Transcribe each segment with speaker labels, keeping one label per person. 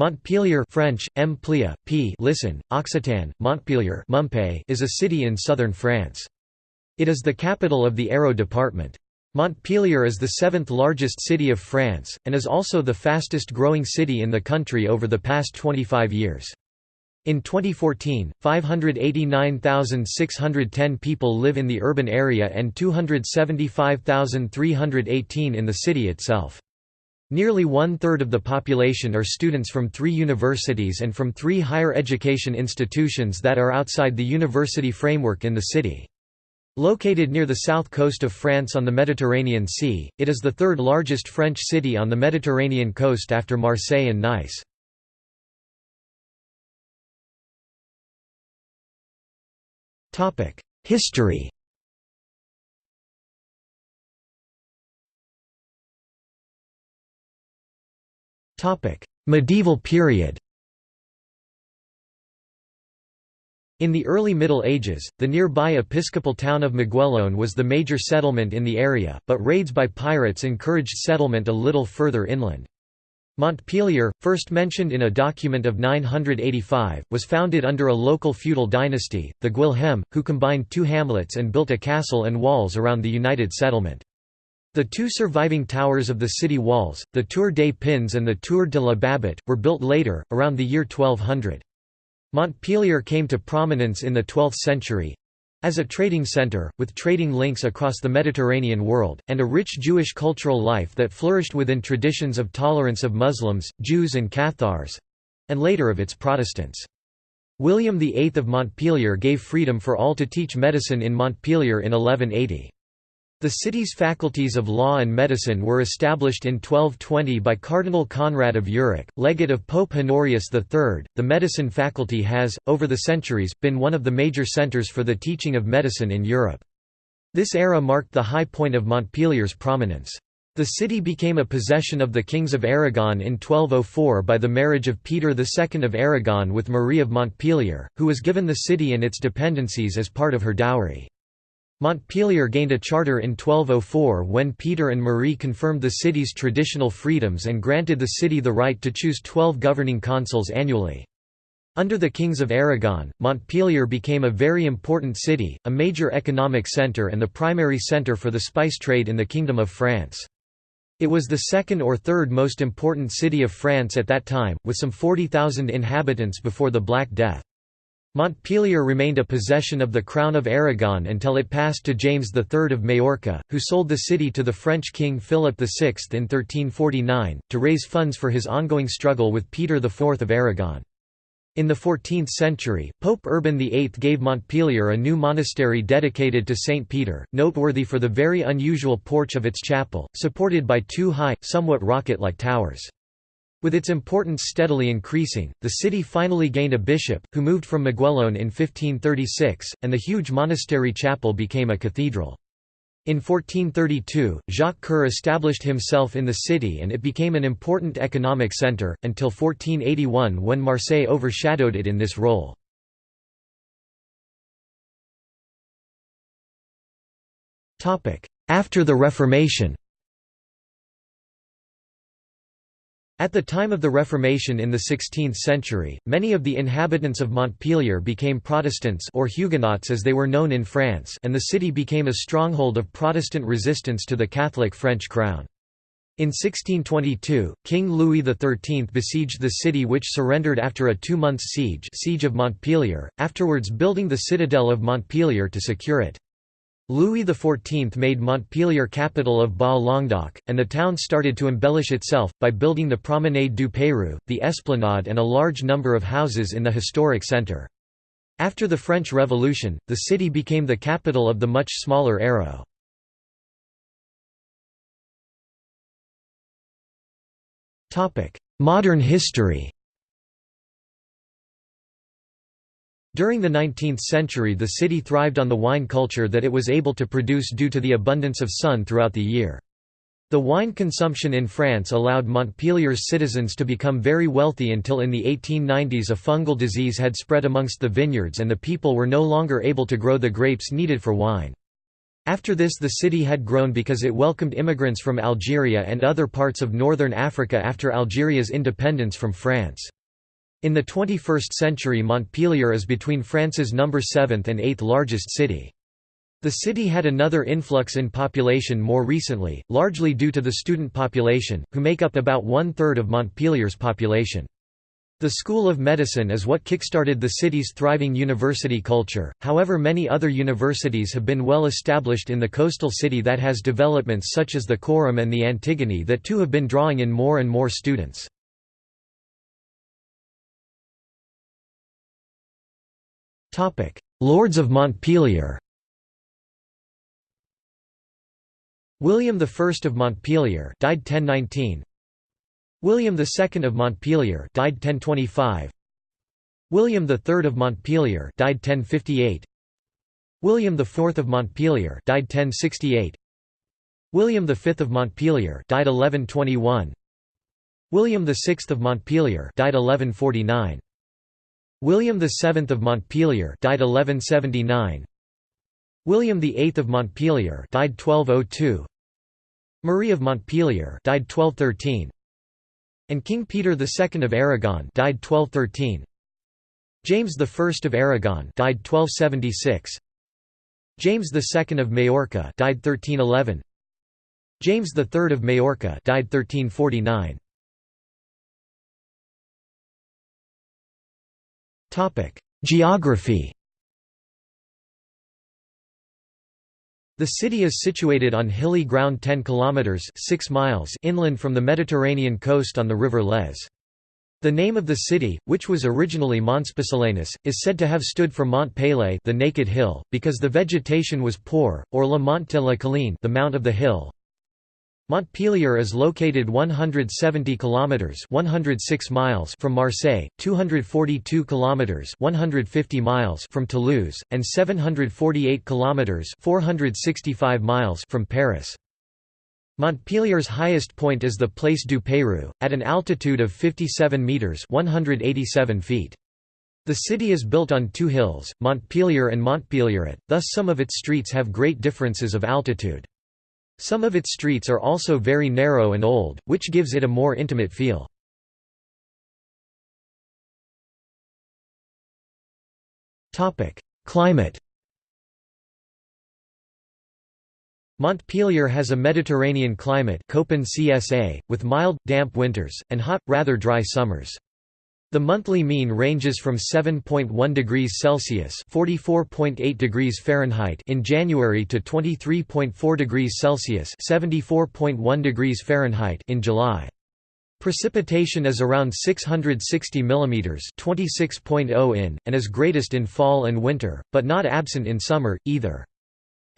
Speaker 1: Montpellier French, M. Plia, P. listen, Occitan, Montpellier is a city in southern France. It is the capital of the Hérault department. Montpellier is the seventh largest city of France, and is also the fastest growing city in the country over the past 25 years. In 2014, 589,610 people live in the urban area and 275,318 in the city itself. Nearly one-third of the population are students from three universities and from three higher education institutions that are outside the university framework in the city. Located near the south coast of France on the Mediterranean Sea, it is the third largest French city on the Mediterranean coast after Marseille and Nice. History Medieval period In the early Middle Ages, the nearby episcopal town of Maguelone was the major settlement in the area, but raids by pirates encouraged settlement a little further inland. Montpellier, first mentioned in a document of 985, was founded under a local feudal dynasty, the Guilhem, who combined two hamlets and built a castle and walls around the united settlement. The two surviving towers of the city walls, the Tour des Pins and the Tour de la Babote, were built later, around the year 1200. Montpellier came to prominence in the 12th century as a trading center, with trading links across the Mediterranean world, and a rich Jewish cultural life that flourished within traditions of tolerance of Muslims, Jews and Cathars—and later of its Protestants. William VIII of Montpellier gave freedom for all to teach medicine in Montpellier in 1180. The city's faculties of law and medicine were established in 1220 by Cardinal Conrad of Urach, legate of Pope Honorius III. The medicine faculty has, over the centuries, been one of the major centers for the teaching of medicine in Europe. This era marked the high point of Montpellier's prominence. The city became a possession of the kings of Aragon in 1204 by the marriage of Peter II of Aragon with Marie of Montpellier, who was given the city and its dependencies as part of her dowry. Montpellier gained a charter in 1204 when Peter and Marie confirmed the city's traditional freedoms and granted the city the right to choose twelve governing consuls annually. Under the kings of Aragon, Montpellier became a very important city, a major economic centre and the primary centre for the spice trade in the Kingdom of France. It was the second or third most important city of France at that time, with some 40,000 inhabitants before the Black Death. Montpellier remained a possession of the Crown of Aragon until it passed to James III of Majorca, who sold the city to the French king Philip VI in 1349, to raise funds for his ongoing struggle with Peter IV of Aragon. In the 14th century, Pope Urban VIII gave Montpellier a new monastery dedicated to St. Peter, noteworthy for the very unusual porch of its chapel, supported by two high, somewhat rocket-like towers. With its importance steadily increasing, the city finally gained a bishop, who moved from Maguelone in 1536, and the huge monastery chapel became a cathedral. In 1432, Jacques Coeur established himself in the city and it became an important economic centre, until 1481 when Marseille overshadowed it in this role. After the Reformation At the time of the Reformation in the 16th century, many of the inhabitants of Montpellier became Protestants or Huguenots as they were known in France and the city became a stronghold of Protestant resistance to the Catholic French crown. In 1622, King Louis XIII besieged the city which surrendered after a two-month siege siege of Montpellier, afterwards building the citadel of Montpellier to secure it. Louis XIV made Montpellier capital of Bas-Languedoc, and the town started to embellish itself, by building the Promenade du Peyrou, the Esplanade and a large number of houses in the historic centre. After the French Revolution, the city became the capital of the much smaller Hérault. Modern history During the 19th century the city thrived on the wine culture that it was able to produce due to the abundance of sun throughout the year. The wine consumption in France allowed Montpellier's citizens to become very wealthy until in the 1890s a fungal disease had spread amongst the vineyards and the people were no longer able to grow the grapes needed for wine. After this the city had grown because it welcomed immigrants from Algeria and other parts of northern Africa after Algeria's independence from France. In the 21st century Montpellier is between France's number 7th and 8th largest city. The city had another influx in population more recently, largely due to the student population, who make up about one-third of Montpellier's population. The School of Medicine is what kickstarted the city's thriving university culture, however many other universities have been well established in the coastal city that has developments such as the Corum and the Antigone that too have been drawing in more and more students. Lords of Montpellier William I of Montpellier died 1019. William II of Montpellier died 1025. William III of Montpellier died 1058. William IV of Montpellier died 1068. William V of Montpellier died 1121. William VI of Montpellier died 1149. William VII of Montpellier died 1179. William VIII of Montpellier died 1202. Marie of Montpellier died 1213 and King Peter II of Aragon died 1213 James I of Aragon died 1276 James II of Majorca died 1311 James III of Majorca died 1349 Topic Geography The city is situated on hilly ground 10 kilometers 6 miles inland from the Mediterranean coast on the river Lez. The name of the city, which was originally Monspessulanus, is said to have stood for Mont Pelé, the naked hill, because the vegetation was poor, or La Monte la Colline, the mount of the hill, Montpellier is located 170 kilometers 106 miles from Marseille, 242 kilometers 150 miles from Toulouse, and 748 kilometers 465 miles from Paris. Montpellier's highest point is the Place du Peyrou, at an altitude of 57 meters 187 feet. The city is built on two hills, Montpellier and Montpellieret, thus some of its streets have great differences of altitude. Some of its streets are also very narrow and old, which gives it a more intimate feel. Climate Montpellier has a Mediterranean climate Köppen CSA, with mild, damp winters, and hot, rather dry summers. The monthly mean ranges from 7.1 degrees Celsius (44.8 degrees Fahrenheit) in January to 23.4 degrees Celsius (74.1 degrees Fahrenheit) in July. Precipitation is around 660 mm (26.0 in) and is greatest in fall and winter, but not absent in summer either.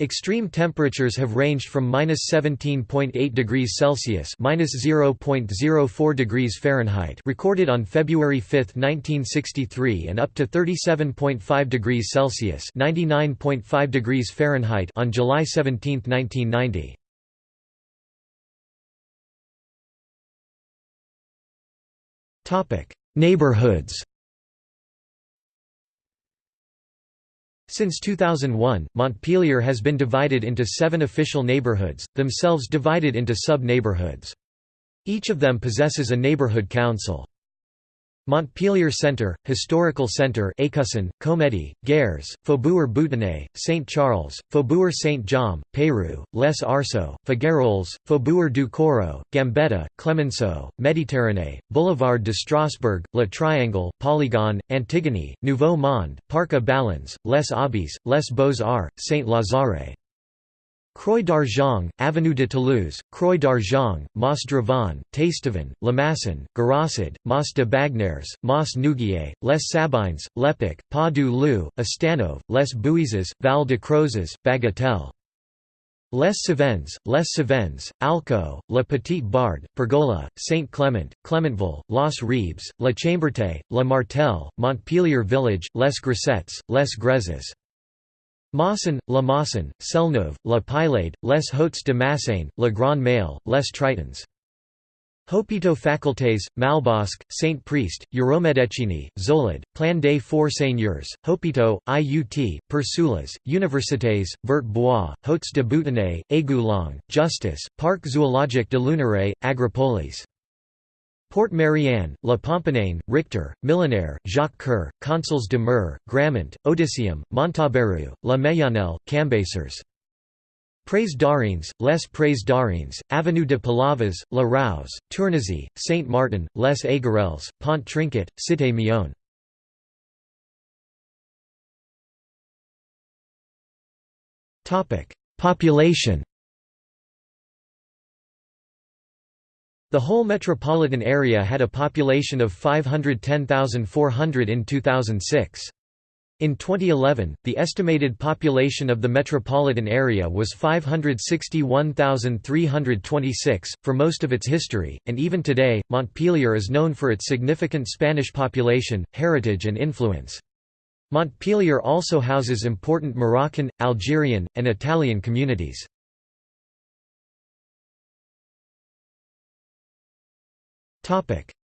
Speaker 1: Extreme temperatures have ranged from minus 17.8 degrees Celsius minus 0.04 degrees Fahrenheit recorded on February 5, 1963 and up to 37.5 degrees Celsius 99.5 degrees Fahrenheit on July 17, 1990. Neighborhoods Since 2001, Montpellier has been divided into seven official neighborhoods, themselves divided into sub-neighborhoods. Each of them possesses a neighborhood council. Montpellier Centre, Historical Centre Écusson, Comédie, Gers, Faubourg Boutonnet, Saint Charles, Faubourg Saint-Jaume, Peyrou, Les Arceaux, Figuerolles, Faubourg du Courreau, Gambetta, Clemenceau, Méditerranée, Boulevard de Strasbourg, Le Triangle, Polygone, Antigone, Nouveau Monde, Parc à Ballons, Les Aubys, Les Beaux-Arts, Saint-Lazare. Croix d'Argent, Avenue de Toulouse, Croix d'Argent, Mas Drevon, Tastavin, Lemasson, Garassid, Mas de Bagnères, Mas Nouguier, Les Sabines, Lepic, Pas du Loup, Estanove, Les Bouisses, Val de Crozes, Bagatelle. Les Cévennes, Les Cévennes, Alco, La Petite Barde, Pergola, Saint Clement, Clementville, Los Ribes, La Chamberté, La Martelle, Montpellier Village, Les Grisettes, Les Grezes. Mosson, La Mosson, Celleneuve, La Paillade, Les Hauts de Massane, Le Grand Mail, Les Tritons. Hôpitaux Facultés, Malbosc, Saint Priest, Euromédecine, Zolid, Plan des Four Seigneurs, Hôpitaux, IUT, Père Soulas, Universités, Vert Bois, Hauts de Boutonnet, Aiguelongue, Justice, Parc Zoologique de Lunaret, Agropolis. Port Marianne, La Pomponnaine, Richter, Millénaire, Jacques Coeur, Consuls de Mer, Grammont, Odysseum, Montaubérou, La Meillonnelle, Cambacérès. Prés d'Arènes, Les Prés d'Arènes, Avenue de Palavas, La Rouse, Tournezy, Saint-Martin, Les Aiguerelles, Pont Trinquet, Cité Mion. Population The whole metropolitan area had a population of 510,400 in 2006. In 2011, the estimated population of the metropolitan area was 561,326, for most of its history, and even today, Montpellier is known for its significant Spanish population, heritage and influence. Montpellier also houses important Moroccan, Algerian, and Italian communities.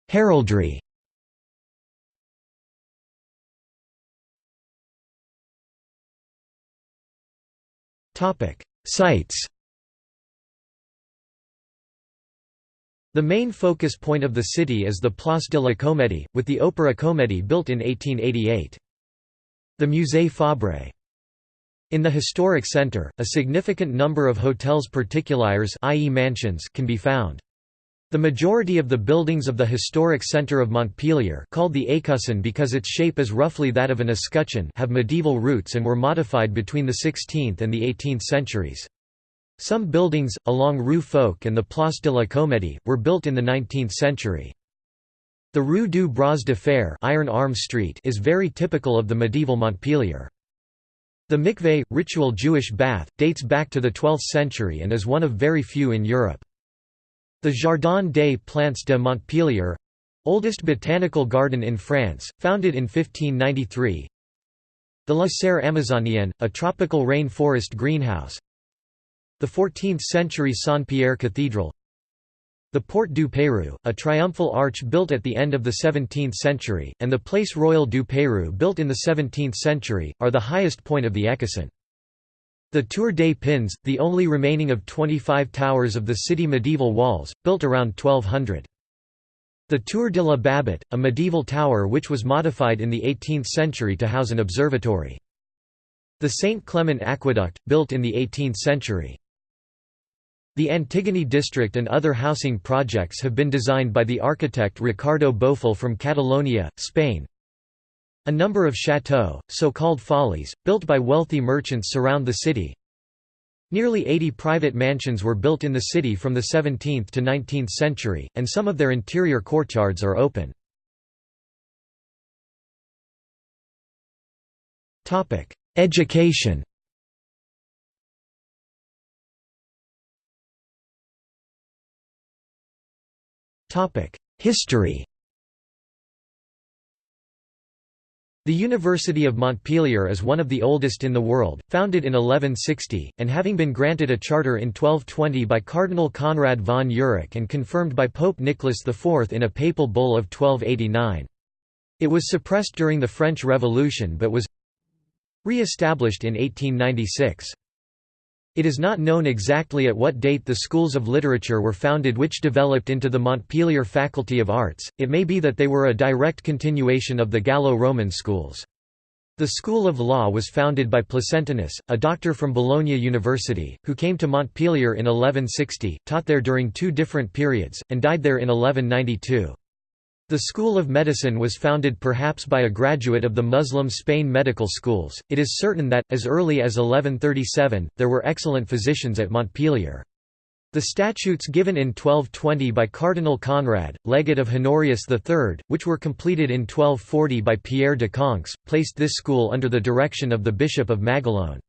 Speaker 1: Heraldry Sites The main focus point of the city is the Place de la Comédie, with the Opéra Comédie built in 1888. The Musée Fabre. In the historic centre, a significant number of hotels particuliers i.e. mansions can be found. The majority of the buildings of the historic centre of Montpellier called the Écusson because its shape is roughly that of an escutcheon have medieval roots and were modified between the 16th and the 18th centuries. Some buildings, along Rue Foch and the Place de la Comédie, were built in the 19th century. The Rue du Bras de Fer Iron Arm Street is very typical of the medieval Montpellier. The mikveh, ritual Jewish bath, dates back to the 12th century and is one of very few in Europe. The Jardin des Plantes de Montpellier oldest botanical garden in France, founded in 1593. The La Serre Amazonienne, a tropical rain forest greenhouse. The 14th-century Saint-Pierre Cathedral. The Porte du Pérou, a triumphal arch built at the end of the 17th century, and the Place Royale du Pérou built in the 17th century, are the highest point of the Écusson. The Tour des Pins, the only remaining of 25 towers of the city medieval walls, built around 1200. The Tour de la Babote, a medieval tower which was modified in the 18th century to house an observatory. The St. Clement Aqueduct, built in the 18th century. The Antigone district and other housing projects have been designed by the architect Ricardo Bofill from Catalonia, Spain, a number of chateaux, so-called follies, built by wealthy merchants surround the city. Nearly 80 private mansions were built in the city from the 17th to 19th century, and some of their interior courtyards are open. Education History The University of Montpellier is one of the oldest in the world, founded in 1160, and having been granted a charter in 1220 by Cardinal Conrad von Urach and confirmed by Pope Nicholas IV in a papal bull of 1289. It was suppressed during the French Revolution but was re-established in 1896. It is not known exactly at what date the schools of literature were founded which developed into the Montpellier Faculty of Arts, it may be that they were a direct continuation of the Gallo-Roman schools. The School of Law was founded by Placentinus, a doctor from Bologna University, who came to Montpellier in 1160, taught there during two different periods, and died there in 1192. The School of Medicine was founded perhaps by a graduate of the Muslim Spain medical schools. It is certain that, as early as 1137, there were excellent physicians at Montpellier. The statutes given in 1220 by Cardinal Conrad, legate of Honorius III, which were completed in 1240 by Pierre de Conques, placed this school under the direction of the Bishop of Maguelone.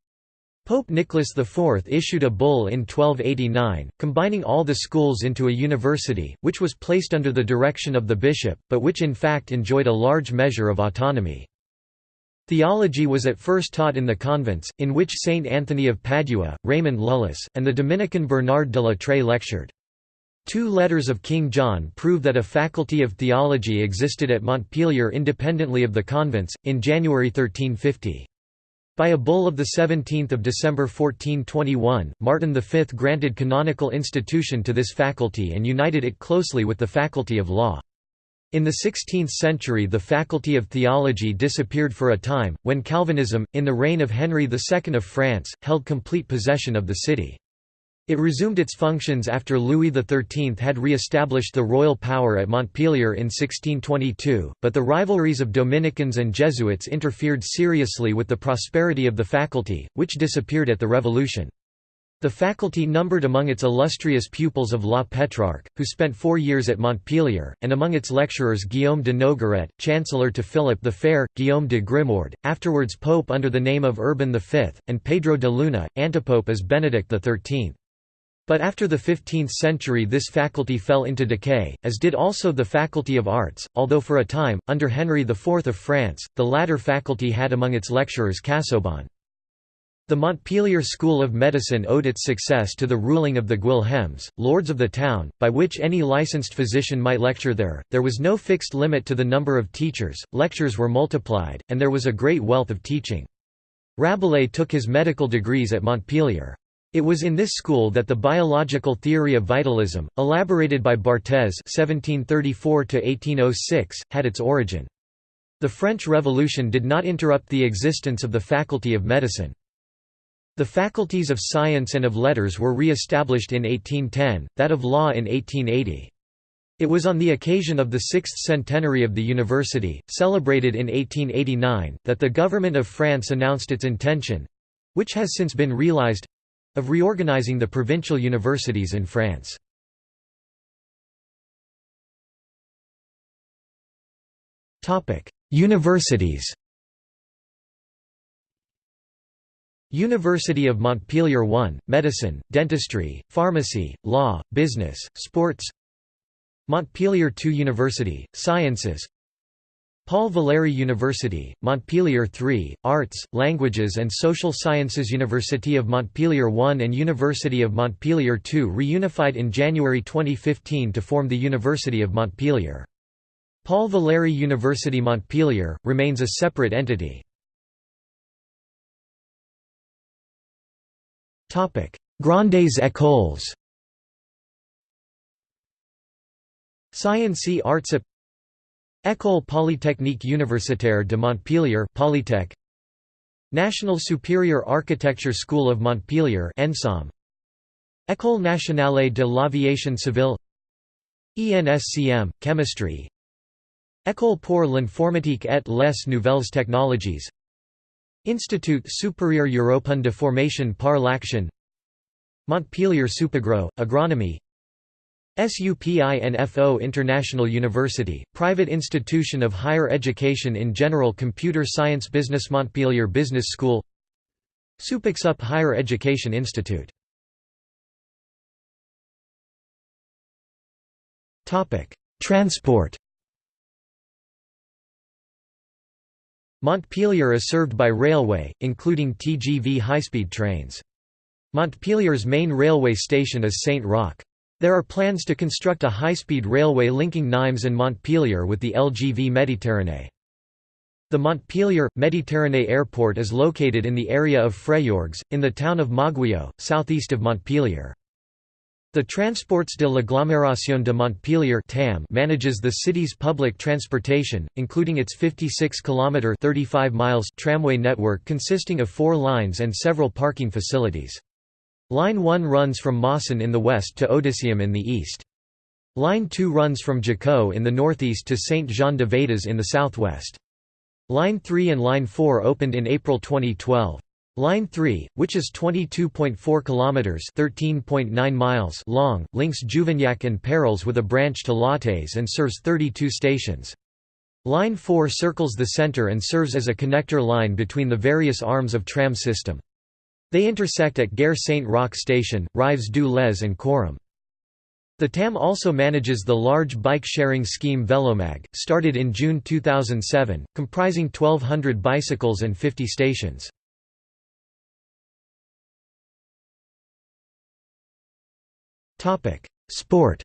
Speaker 1: Pope Nicholas IV issued a bull in 1289, combining all the schools into a university, which was placed under the direction of the bishop, but which in fact enjoyed a large measure of autonomy. Theology was at first taught in the convents, in which Saint Anthony of Padua, Raymond Lullis, and the Dominican Bernard de la lectured. Two letters of King John prove that a faculty of theology existed at Montpellier independently of the convents, in January 1350. By a bull of 17 December 1421, Martin V granted canonical institution to this faculty and united it closely with the faculty of law. In the 16th century the faculty of theology disappeared for a time, when Calvinism, in the reign of Henry II of France, held complete possession of the city. It resumed its functions after Louis XIII had re-established the royal power at Montpellier in 1622, but the rivalries of Dominicans and Jesuits interfered seriously with the prosperity of the faculty, which disappeared at the Revolution. The faculty numbered among its illustrious pupils of La Pétrarque, who spent four years at Montpellier, and among its lecturers Guillaume de Nogaret, chancellor to Philip the Fair, Guillaume de Grimoard, afterwards pope under the name of Urban V, and Pedro de Luna, antipope as Benedict XIII. But after the 15th century this faculty fell into decay, as did also the Faculty of Arts, although for a time, under Henry IV of France, the latter faculty had among its lecturers Casaubon. The Montpellier School of Medicine owed its success to the ruling of the Guilhems, lords of the town, by which any licensed physician might lecture there. There was no fixed limit to the number of teachers, lectures were multiplied, and there was a great wealth of teaching. Rabelais took his medical degrees at Montpellier. It was in this school that the biological theory of vitalism, elaborated by Barthez (1734–1806), had its origin. The French Revolution did not interrupt the existence of the Faculty of Medicine. The faculties of science and of letters were re-established in 1810, that of law in 1880. It was on the occasion of the sixth centenary of the university, celebrated in 1889, that the government of France announced its intention—which has since been realized of reorganizing the provincial universities in France. Universities. University of Montpellier 1, Medicine, Dentistry, Pharmacy, Law, Business, Sports. Montpellier 2 University, Sciences Paul Valéry University, Montpellier 3, Arts, Languages and Social Sciences University of Montpellier 1 and University of Montpellier 2 reunified in January 2015 to form the University of Montpellier. Paul Valéry University Montpellier, remains a separate entity. Grandes écoles Sciences Arts École polytechnique universitaire de Montpellier Polytech. National Superior Architecture School of Montpellier ENSAM École nationale de l'aviation civile. ENSCM Chemistry. École pour l'informatique et les nouvelles technologies. Institut supérieur européen de formation par l'action. Montpellier Supagro, Agronomy SUPINFO International University, private institution of higher education in general Computer Science Business Montpellier Business School Supixup Higher Education Institute Transport Montpellier is served by railway, including TGV high-speed trains. Montpellier's main railway station is Saint-Roch. There are plans to construct a high-speed railway linking Nimes and Montpellier with the LGV Méditerranée. The Montpellier, Méditerranée Airport is located in the area of Fréjorgues, in the town of Mauguio, southeast of Montpellier. The Transports de l'Agglomération de Montpellier (TAM) manages the city's public transportation, including its 56-kilometre (35 miles) tramway network consisting of four lines and several parking facilities. Line 1 runs from Mosson in the west to Odysseum in the east. Line 2 runs from Jacou in the northeast to Saint-Jean-de-Védas in the southwest. Line 3 and Line 4 opened in April 2012. Line 3, which is 22.4 kilometers (13.9 miles) long, links Juvignac and Pérols with a branch to Lattes and serves 32 stations. Line 4 circles the center and serves as a connector line between the various arms of tram system. They intersect at Gare Saint-Roch station, Rives du Lez and Corum. The TAM also manages the large bike-sharing scheme Vélomagg, started in June 2007, comprising 1,200 bicycles and 50 stations. Sport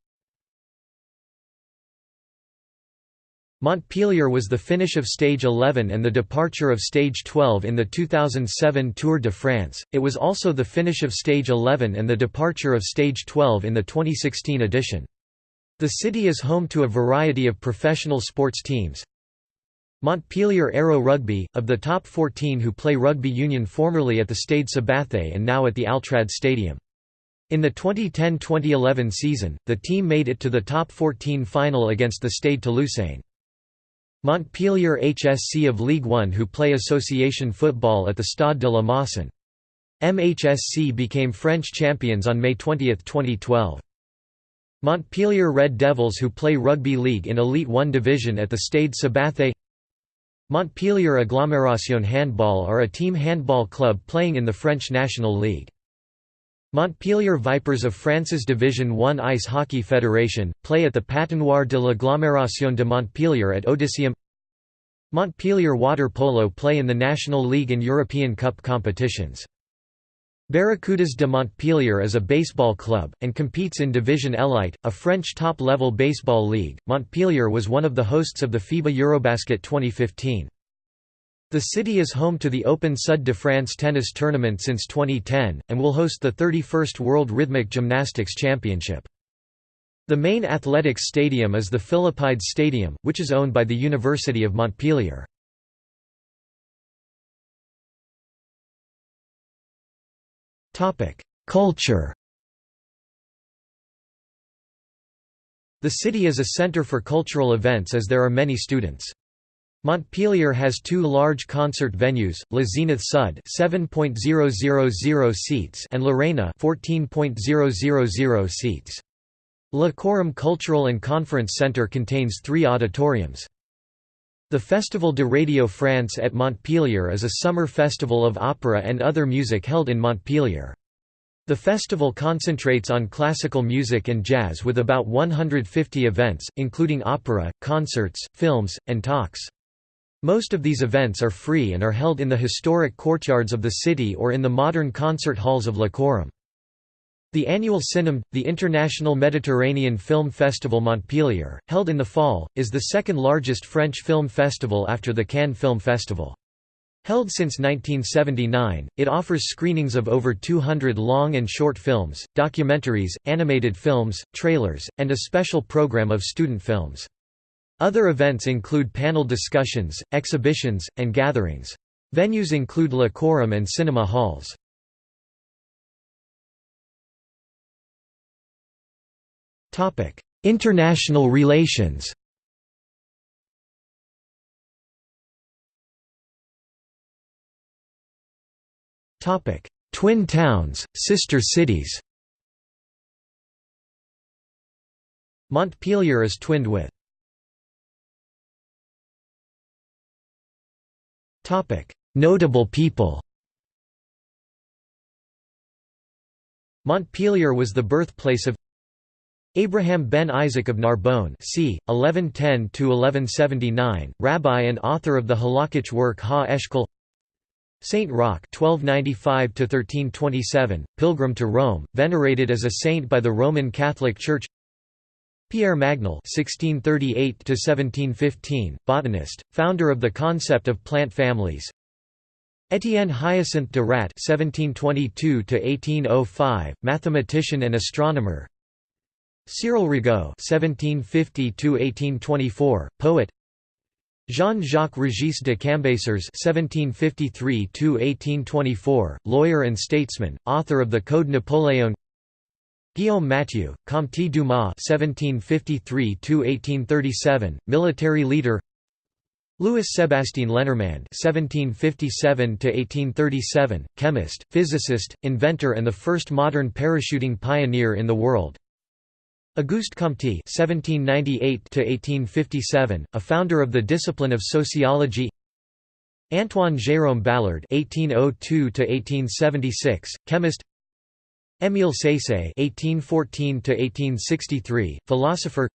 Speaker 1: Montpellier was the finish of Stage 11 and the departure of Stage 12 in the 2007 Tour de France, it was also the finish of Stage 11 and the departure of Stage 12 in the 2016 edition. The city is home to a variety of professional sports teams. Montpellier Hérault Rugby, of the top 14 who play rugby union formerly at the Stade Sabathé and now at the Altrad Stadium. In the 2010–2011 season, the team made it to the top 14 final against the Stade Toulousain. Montpellier HSC of Ligue 1 who play association football at the Stade de la Mosson. MHSC became French champions on May 20, 2012. Montpellier Red Devils who play rugby league in Elite 1 division at the Stade Sabathé Montpellier Agglomération Handball are a team handball club playing in the French National League. Montpellier Vipers of France's Division 1 Ice Hockey Federation, play at the Patinoire de l'Agglomération de Montpellier at Odysseum Montpellier Water Polo play in the National League and European Cup competitions. Barracudas de Montpellier is a baseball club, and competes in Division Elite, a French top-level baseball league. Montpellier was one of the hosts of the FIBA Eurobasket 2015. The city is home to the Open Sud de France tennis tournament since 2010, and will host the 31st World Rhythmic Gymnastics Championship. The main athletics stadium is the Philippides Stadium, which is owned by the University of Montpellier. Culture The city is a center for cultural events as there are many students. Montpellier has two large concert venues, La Zenith Sud 7.000 seats and L'Arena 14.000 seats. La Corum Cultural and Conference Centre contains three auditoriums. The Festival de Radio France at Montpellier is a summer festival of opera and other music held in Montpellier. The festival concentrates on classical music and jazz with about 150 events, including opera, concerts, films, and talks. Most of these events are free and are held in the historic courtyards of the city or in the modern concert halls of La Corum. The annual CINEM, the International Mediterranean Film Festival Montpellier, held in the fall, is the second largest French film festival after the Cannes Film Festival. Held since 1979, it offers screenings of over 200 long and short films, documentaries, animated films, trailers, and a special program of student films. Other events include panel discussions, exhibitions, and gatherings. Venues include La and cinema halls. International relations Twin towns, sister cities Montpellier is twinned with Notable people Montpellier was the birthplace of Abraham ben Isaac of Narbonne c. 1110–1179, rabbi and author of the halakhic work Ha-Eshkol Saint Roch (1295–1327), pilgrim to Rome, venerated as a saint by the Roman Catholic Church. Pierre Magnol (1638–1715), botanist, founder of the concept of plant families. Étienne Hyacinthe de Ratte (1722–1805), mathematician and astronomer. Cyril Rigaud (1750–1824), poet. Jean-Jacques Régis de Cambacérès (1753–1824), lawyer and statesman, author of the Code Napoléon. Guillaume Mathieu, Comte Dumas (1753–1837), military leader. Louis Sébastien Lenormand (1757–1837), chemist, physicist, inventor, and the first modern parachuting pioneer in the world. Auguste Comte (1798–1857), a founder of the discipline of sociology. Antoine Jérôme Balard (1802–1876), chemist. Émile Saisset (1814–1863), philosopher.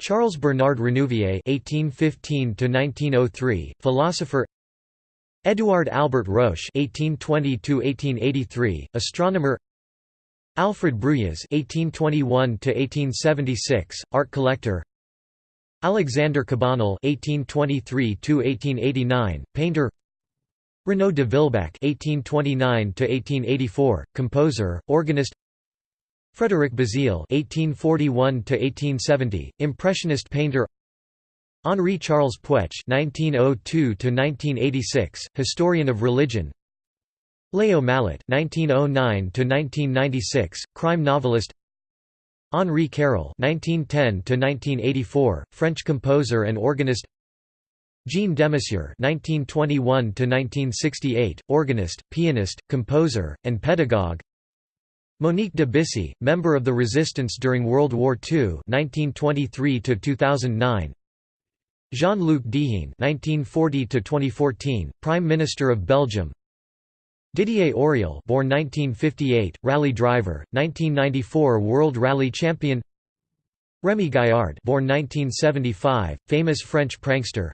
Speaker 1: Charles Bernard Renouvier (1815–1903), philosopher. Édouard Albert Roche (1820–1883), astronomer. Alfred Bruyas (1821–1876), art collector. Alexander Cabanel (1823–1889), painter. Renaud de Vilbac (1829–1884), composer, organist. Frédéric Bazille (1841–1870), impressionist painter. Henri Charles Puech (1902–1986), historian of religion. Léo Malet (1909–1996), crime novelist. Henri Carrel (1910–1984), French composer and organist. Jean Demessieux (1921–1968), organist, pianist, composer, and pedagogue. Monique de Bissy, member of the Resistance during World War II (1923–2009). Jean-Luc Dehaene (1940–2014), Prime Minister of Belgium. Didier Auriol, born 1958, rally driver, 1994 World Rally Champion. Rémi Gaillard, born 1975, famous French prankster.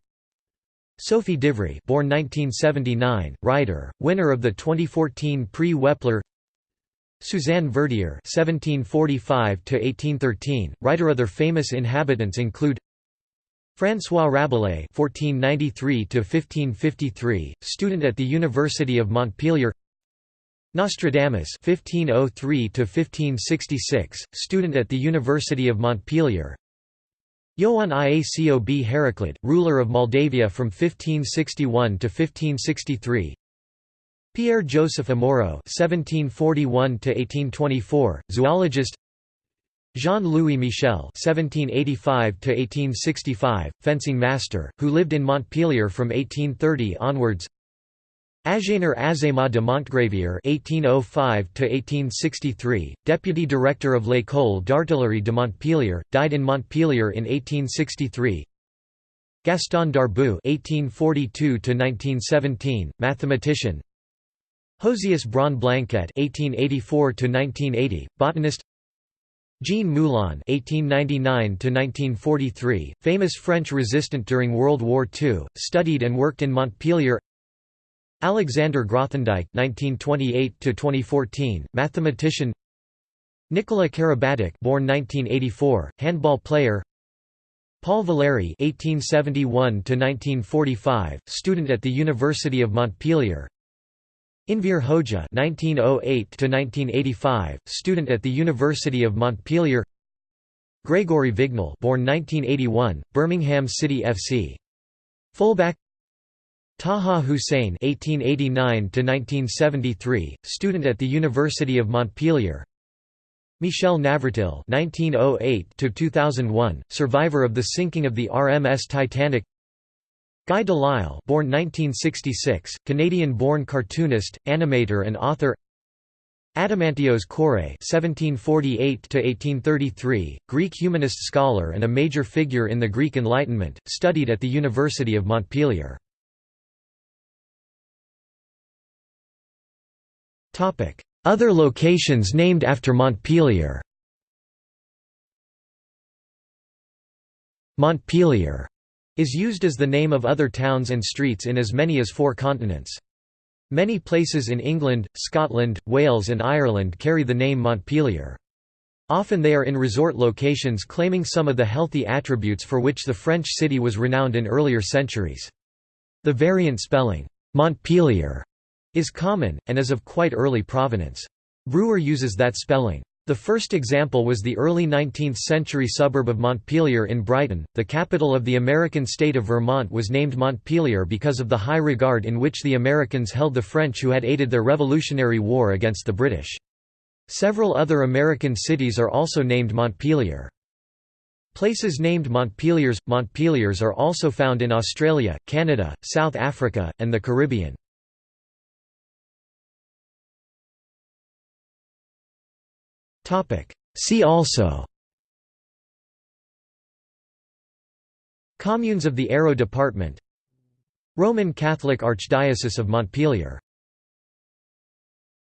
Speaker 1: Sophie Divry, born 1979, writer, winner of the 2014 Prix Wepler. Suzanne Verdier 1745 to 1813, writer. Other famous inhabitants include François Rabelais 1493 to 1553, student at the University of Montpellier. Nostradamus 1503 to 1566, student at the University of Montpellier. Ioan Iacob Heraclit, ruler of Moldavia from 1561 to 1563. Pierre Joseph Amoreux (1741–1824), zoologist. Jean-Louis Michel (1785–1865), fencing master, who lived in Montpellier from 1830 onwards. Agénor Azéma de Montgravier (1805–1863), deputy director of l'École d'artillerie de Montpellier, died in Montpellier in 1863. Gaston Darboux (1842–1917), mathematician. Josias Braun-Blanquet (1884–1980), botanist. Jean Moulin (1899–1943), famous French resistant during World War II, studied and worked in Montpellier. Alexander Grothendieck (1928–2014), mathematician. Nicolas Karabatic, born 1984, handball player. Paul Valéry (1871–1945), student at the University of Montpellier. Enver Hoxha (1908–1985), student at the University of Montpellier. Gregory Vignal, born 1981, Birmingham City FC. Fullback. Taha Hussein (1889–1973), student at the University of Montpellier. Michel Navratil (1908–2001), survivor of the sinking of the RMS Titanic. Guy Delisle born 1966, Canadian-born cartoonist, animator and author Adamantios Korais (1748–1833), Greek humanist scholar and a major figure in the Greek Enlightenment, studied at the University of Montpellier. Other locations named after Montpellier. Montpelier is used as the name of other towns and streets in as many as four continents. Many places in England, Scotland, Wales and Ireland carry the name Montpelier. Often they are in resort locations claiming some of the healthy attributes for which the French city was renowned in earlier centuries. The variant spelling, Montpelier, is common, and is of quite early provenance. Brewer uses that spelling. The first example was the early 19th-century suburb of Montpelier in Brighton. The capital of the American state of Vermont was named Montpelier because of the high regard in which the Americans held the French who had aided their Revolutionary War against the British. Several other American cities are also named Montpelier. Places named Montpeliers – Montpeliers are also found in Australia, Canada, South Africa, and the Caribbean. See also. Communes of the Hérault Department. Roman Catholic Archdiocese of Montpellier